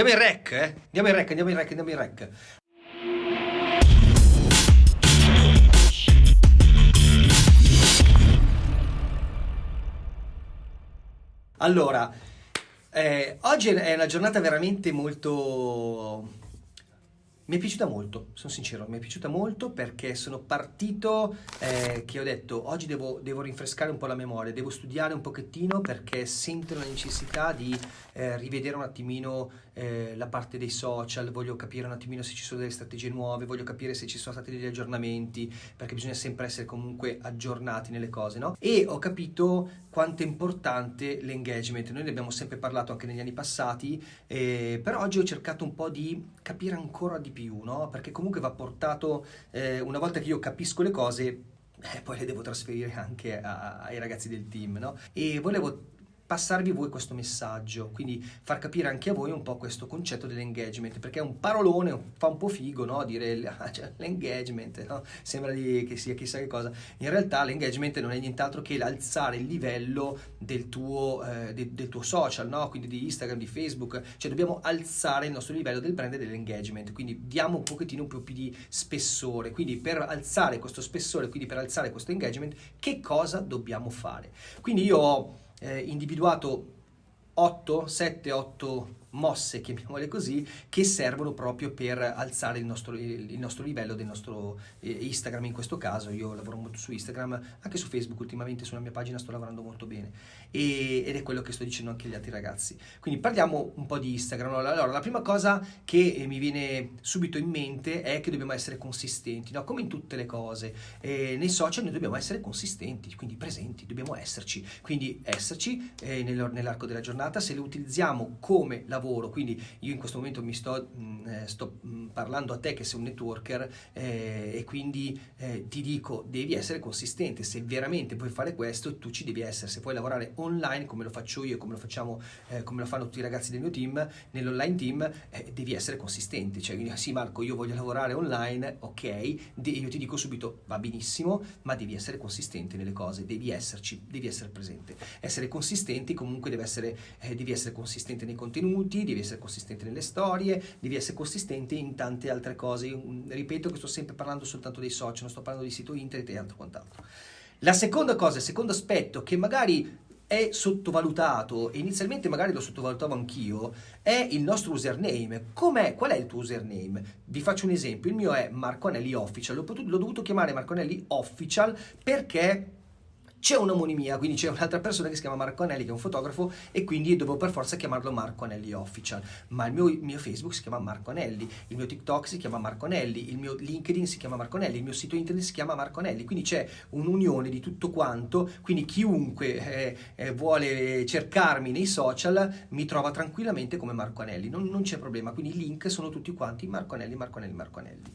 Andiamo in rec, eh? Andiamo in rec, andiamo in rec, andiamo in rec. Allora, eh, oggi è una giornata veramente molto mi è piaciuta molto, sono sincero, mi è piaciuta molto perché sono partito eh, che ho detto oggi devo, devo, rinfrescare un po' la memoria, devo studiare un pochettino perché sento la necessità di eh, rivedere un attimino eh, la parte dei social, voglio capire un attimino se ci sono delle strategie nuove, voglio capire se ci sono stati degli aggiornamenti perché bisogna sempre essere comunque aggiornati nelle cose, no? E ho capito quanto è importante l'engagement, noi ne abbiamo sempre parlato anche negli anni passati, eh, però oggi ho cercato un po' di capire ancora di più più, no? Perché comunque va portato, eh, una volta che io capisco le cose, eh, poi le devo trasferire anche a, ai ragazzi del team, no? E volevo passarvi voi questo messaggio, quindi far capire anche a voi un po' questo concetto dell'engagement, perché è un parolone, fa un po' figo, no? Dire ah, cioè, l'engagement, no? Sembra che sia chissà che cosa. In realtà l'engagement non è nient'altro che l'alzare il livello del tuo, eh, de, del tuo social, no? Quindi di Instagram, di Facebook, cioè dobbiamo alzare il nostro livello del brand e dell'engagement, quindi diamo un pochettino più di spessore, quindi per alzare questo spessore, quindi per alzare questo engagement, che cosa dobbiamo fare? Quindi io ho eh, individuato 8, 7, 8 mosse, chiamiamole così, che servono proprio per alzare il nostro, il nostro livello del nostro eh, Instagram in questo caso. Io lavoro molto su Instagram, anche su Facebook ultimamente, sulla mia pagina sto lavorando molto bene e, ed è quello che sto dicendo anche agli altri ragazzi. Quindi parliamo un po' di Instagram. Allora, la prima cosa che eh, mi viene subito in mente è che dobbiamo essere consistenti, no? come in tutte le cose. Eh, nei social noi dobbiamo essere consistenti, quindi presenti, dobbiamo esserci. Quindi esserci eh, nell'arco della giornata, se le utilizziamo come lavoro lavoro, quindi io in questo momento mi sto, mh, mm, eh, sto mm, parlando a te che sei un networker eh, e quindi eh, ti dico devi essere consistente, se veramente vuoi fare questo tu ci devi essere, se puoi lavorare online come lo faccio io, come lo facciamo, eh, come lo fanno tutti i ragazzi del mio team, nell'online team eh, devi essere consistente, cioè sì Marco io voglio lavorare online, ok, io ti dico subito va benissimo, ma devi essere consistente nelle cose, devi esserci, devi essere presente, essere consistenti comunque deve essere, eh, devi essere consistente nei contenuti, contenuti, devi essere consistente nelle storie, devi essere consistente in tante altre cose. Io, mm, ripeto che sto sempre parlando soltanto dei social, non sto parlando di sito internet e altro quant'altro. La seconda cosa, il secondo aspetto che magari è sottovalutato, e inizialmente magari lo sottovalutavo anch'io, è il nostro username. Com'è? Qual è il tuo username? Vi faccio un esempio, il mio è Marco Anelli Official, l'ho, dovuto chiamare Marco Anelli Official perché c'è un'omonimia, quindi c'è un'altra persona che si chiama Marco Anelli che è un fotografo e quindi devo per forza chiamarlo Marco Anelli Official, ma il mio, mio, Facebook si chiama Marco Anelli, il mio TikTok si chiama Marco Anelli, il mio LinkedIn si chiama Marco Anelli, il mio sito internet si chiama Marco Anelli, quindi c'è un'unione di tutto quanto, quindi chiunque eh, eh, vuole cercarmi nei social mi trova tranquillamente come Marco Anelli, non, non c'è problema, quindi i link sono tutti quanti Marco Anelli, Marco Anelli, Marco Anelli.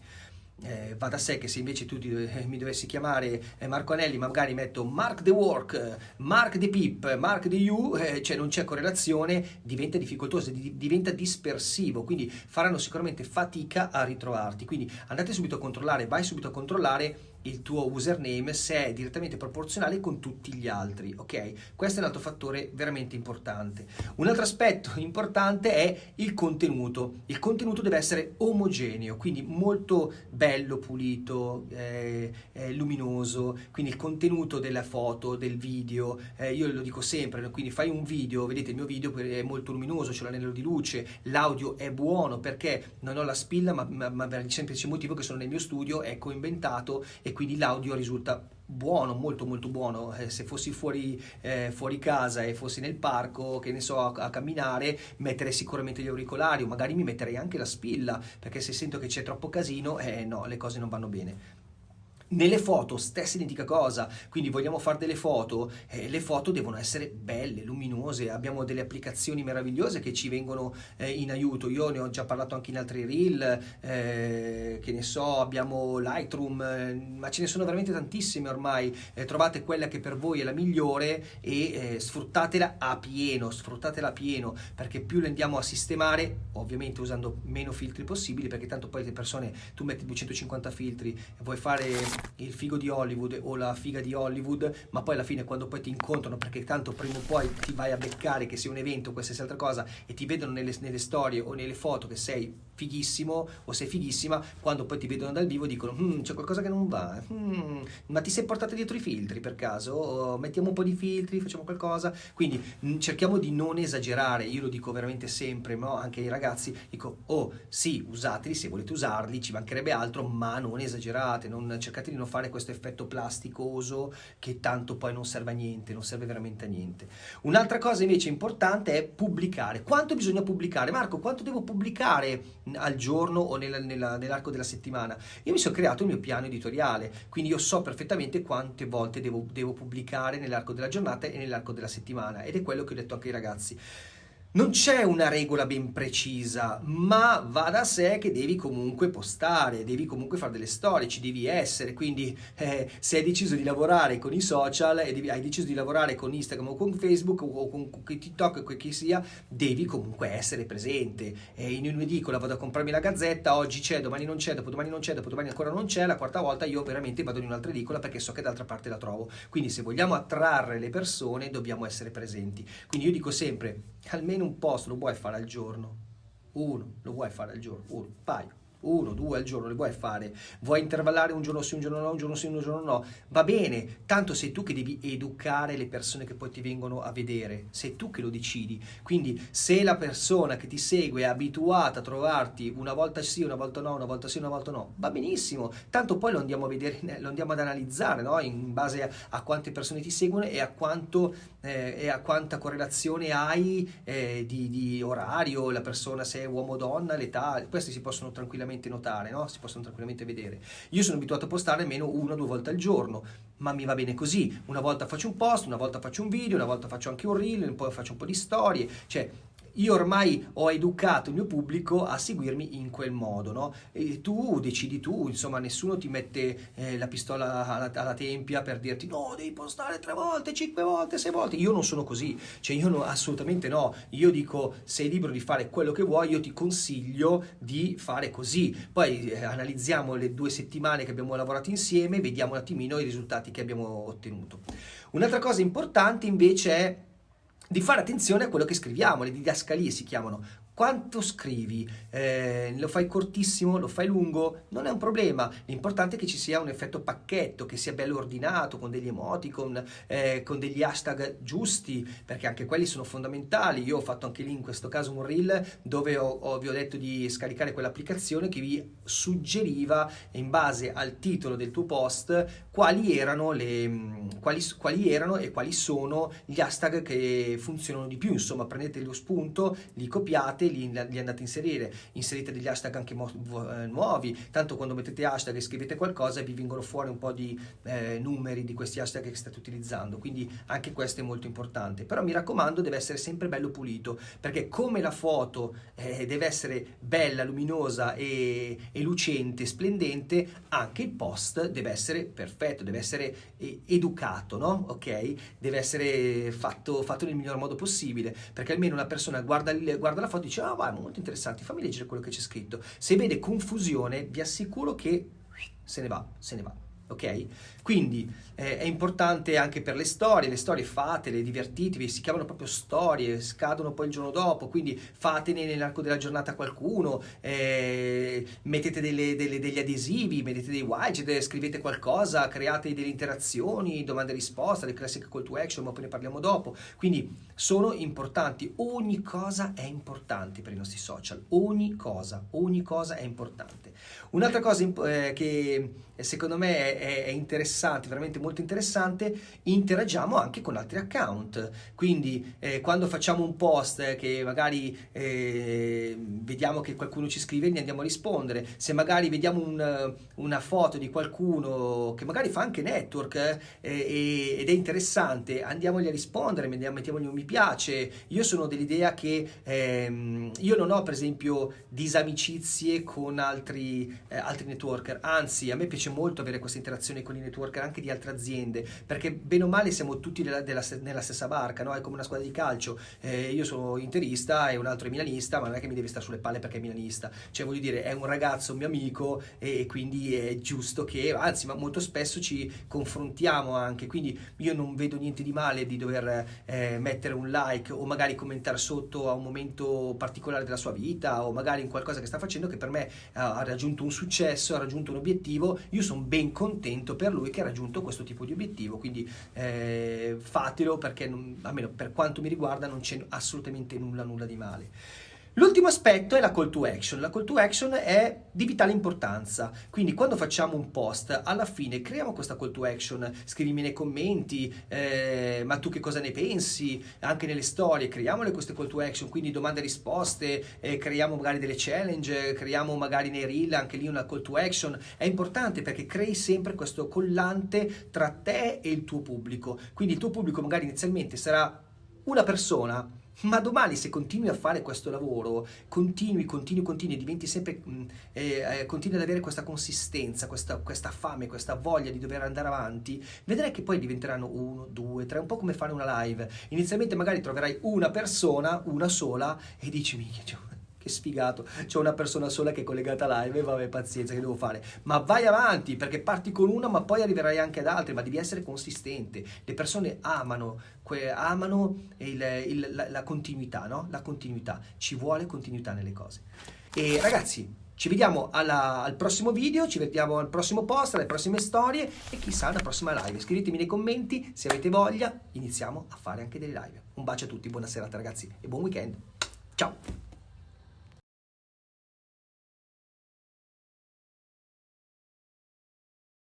Eh, va da sé che se invece tu ti, eh, mi dovessi chiamare eh, Marco Anelli, magari metto Mark the Work, Mark the Pip, Mark the You, eh, cioè non c'è correlazione, diventa difficoltoso, di, diventa dispersivo, quindi faranno sicuramente fatica a ritrovarti. Quindi andate subito a controllare, vai subito a controllare il tuo username se è direttamente proporzionale con tutti gli altri, ok? Questo è un altro fattore veramente importante. Un altro aspetto importante è il contenuto. Il contenuto deve essere omogeneo, quindi molto bello, pulito, eh, eh, luminoso, quindi il contenuto della foto, del video, eh, io lo dico sempre, quindi fai un video, vedete il mio video è molto luminoso, c'è l'anello di luce, l'audio è buono perché non ho la spilla, ma, ma, ma per il semplice motivo che sono nel mio studio, è coinventato e quindi l'audio risulta buono, molto molto buono, eh, se fossi fuori, eh, fuori, casa e fossi nel parco, che ne so, a, a, camminare, metterei sicuramente gli auricolari o magari mi metterei anche la spilla, perché se sento che c'è troppo casino, eh no, le cose non vanno bene. Nelle foto, stessa identica cosa, quindi vogliamo fare delle foto, eh, le foto devono essere belle, luminose, abbiamo delle applicazioni meravigliose che ci vengono eh, in aiuto, io ne ho già parlato anche in altri reel, eh, che ne so, abbiamo Lightroom, eh, ma ce ne sono veramente tantissime ormai, eh, trovate quella che per voi è la migliore e eh, sfruttatela a pieno, sfruttatela a pieno, perché più le andiamo a sistemare, ovviamente usando meno filtri possibili, perché tanto poi le persone, tu metti 250 filtri e vuoi fare il figo di Hollywood o la figa di Hollywood, ma poi alla fine quando poi ti incontrano, perché tanto prima o poi ti vai a beccare che sia un evento o qualsiasi altra cosa e ti vedono nelle, nelle storie o nelle foto che sei fighissimo o sei fighissima, quando poi ti vedono dal vivo dicono mm, c'è qualcosa che non va, mm, ma ti sei portato dietro i filtri per caso? O mettiamo un po' di filtri, facciamo qualcosa? Quindi mh, mm, cerchiamo di non esagerare, io lo dico veramente sempre, no? anche ai ragazzi, dico oh sì, usateli se volete usarli, ci mancherebbe altro, ma non esagerate, non, cercate di non fare questo effetto plasticoso che tanto poi non serve a niente, non serve veramente a niente. Un'altra cosa invece importante è pubblicare. Quanto bisogna pubblicare? Marco, quanto devo pubblicare al giorno o nel, nella, nell'arco della settimana? Io mi sono creato il mio piano editoriale, quindi io so perfettamente quante volte devo, devo pubblicare nell'arco della giornata e nell'arco della settimana ed è quello che ho detto anche ai ragazzi. Non c'è una regola ben precisa, ma va da sé che devi comunque postare, devi comunque fare delle storie, ci devi essere, quindi eh, se hai deciso di lavorare con i social e devi, hai deciso di lavorare con Instagram o con Facebook o con, TikTok o chi sia, devi comunque essere presente. Eh, in un'edicola vado a comprarmi la gazzetta, oggi c'è, domani non c'è, dopodomani non c'è, dopodomani ancora non c'è, la quarta volta io veramente vado in un'altra edicola perché so che d'altra parte la trovo. Quindi se vogliamo attrarre le persone dobbiamo essere presenti. Quindi io dico sempre, almeno un post lo vuoi fare al giorno? Uno, lo vuoi fare al giorno? Uno, un paio uno, due al giorno li vuoi fare, vuoi intervallare un giorno sì, un giorno no, un giorno sì, un giorno no, va bene, tanto sei tu che devi educare le persone che poi ti vengono a vedere, sei tu che lo decidi, quindi se la persona che ti segue è abituata a trovarti una volta sì, una volta no, una volta sì, una volta no, va benissimo, tanto poi lo andiamo a vedere, lo andiamo ad analizzare, no? in base a, a, quante persone ti seguono e a, quanto, eh, e a quanta correlazione hai eh, di, di orario, la persona se è uomo o donna, l'età, questi si possono tranquillamente tranquillamente notare, no? si possono tranquillamente vedere. Io sono abituato a postare almeno una o due volte al giorno, ma mi va bene così. Una volta faccio un post, una volta faccio un video, una volta faccio anche un reel, poi faccio un po' di storie, cioè io ormai ho educato il mio pubblico a seguirmi in quel modo, no? E tu decidi tu, insomma, nessuno ti mette eh, la pistola alla, alla, tempia per dirti no, devi postare tre volte, cinque volte, sei volte. Io non sono così, cioè io no, assolutamente no. Io dico, sei libero di fare quello che vuoi, io ti consiglio di fare così. Poi eh, analizziamo le due settimane che abbiamo lavorato insieme, vediamo un attimino i risultati che abbiamo ottenuto. Un'altra cosa importante invece è di fare attenzione a quello che scriviamo, le didascalie si chiamano, quanto scrivi, eh, lo fai cortissimo, lo fai lungo, non è un problema, l'importante è che ci sia un effetto pacchetto, che sia bello ordinato, con degli emoticon, eh, con degli hashtag giusti, perché anche quelli sono fondamentali, io ho fatto anche lì in questo caso un reel dove ho, ho, vi ho detto di scaricare quell'applicazione che vi suggeriva in base al titolo del tuo post quali erano, le, quali, quali erano e quali sono gli hashtag che funzionano di più, insomma prendete lo spunto, li copiate, fate, li, li, andate a inserire, inserite degli hashtag anche eh, nuovi, tanto quando mettete hashtag e scrivete qualcosa vi vengono fuori un po' di eh, numeri di questi hashtag che state utilizzando, quindi anche questo è molto importante, però mi raccomando deve essere sempre bello pulito, perché come la foto eh, deve essere bella, luminosa e, e, lucente, splendente, anche il post deve essere perfetto, deve essere eh, educato, no? Ok? Deve essere fatto, fatto nel miglior modo possibile, perché almeno una persona guarda, guarda la foto e dice ah vai, molto interessante, fammi leggere quello che c'è scritto. Se vede confusione, vi assicuro che se ne va, se ne va ok? Quindi eh, è importante anche per le storie, le storie fatele, divertitevi, si chiamano proprio storie, scadono poi il giorno dopo, quindi fatene nell'arco della giornata qualcuno, eh, mettete delle, delle, degli adesivi, mettete dei widget, scrivete qualcosa, create delle interazioni, domande e risposte, le classiche call to action, ma poi ne parliamo dopo. Quindi sono importanti, ogni cosa è importante per i nostri social, ogni cosa, ogni cosa è importante. Un'altra cosa eh, che secondo me è, è, interessante, veramente molto interessante, interagiamo anche con altri account. Quindi eh, quando facciamo un post che magari eh, vediamo che qualcuno ci scrive, gli andiamo a rispondere. Se magari vediamo un, una foto di qualcuno che magari fa anche network eh, ed è interessante, andiamogli a rispondere, mettiamogli un mi piace. Io sono dell'idea che ehm, io non ho per esempio disamicizie con altri, eh, altri networker, anzi a me piace molto avere questa interazione con i networker anche di altre aziende, perché bene o male siamo tutti della, della, nella stessa barca, no? è come una squadra di calcio, eh, io sono interista e un altro è milanista, ma non è che mi deve stare sulle palle perché è milanista, cioè voglio dire è un ragazzo, un mio amico e, quindi è giusto che, anzi ma molto spesso ci confrontiamo anche, quindi io non vedo niente di male di dover eh, mettere un like o magari commentare sotto a un momento particolare della sua vita o magari in qualcosa che sta facendo che per me ha raggiunto un successo, ha raggiunto un obiettivo, io sono ben contento per lui che ha raggiunto questo tipo di obiettivo, quindi eh, fatelo perché non, almeno per quanto mi riguarda non c'è assolutamente nulla nulla di male. L'ultimo aspetto è la call to action. La call to action è di vitale importanza, quindi quando facciamo un post, alla fine creiamo questa call to action, scrivimi nei commenti, eh, ma tu che cosa ne pensi, anche nelle storie, creiamole queste call to action, quindi domande e risposte, eh, creiamo magari delle challenge, creiamo magari nei reel anche lì una call to action. È importante perché crei sempre questo collante tra te e il tuo pubblico, quindi il tuo pubblico magari inizialmente sarà una persona ma domani se continui a fare questo lavoro, continui, continui, continui, diventi sempre, mm, eh, eh, continui ad avere questa consistenza, questa, questa, fame, questa voglia di dover andare avanti, vedrai che poi diventeranno uno, due, tre, un po' come fare una live. Inizialmente magari troverai una persona, una sola, e dici, minchia, che sfigato, c'è una persona sola che è collegata live vabbè pazienza che devo fare, ma vai avanti perché parti con una ma poi arriverai anche ad altre, ma devi essere consistente, le persone amano, amano il, il, la, la, continuità, no? La continuità, ci vuole continuità nelle cose. E ragazzi, ci vediamo alla, al prossimo video, ci vediamo al prossimo post, alle prossime storie e chissà alla prossima live. Scrivetemi nei commenti se avete voglia, iniziamo a fare anche delle live. Un bacio a tutti, buona serata ragazzi e buon weekend. Ciao!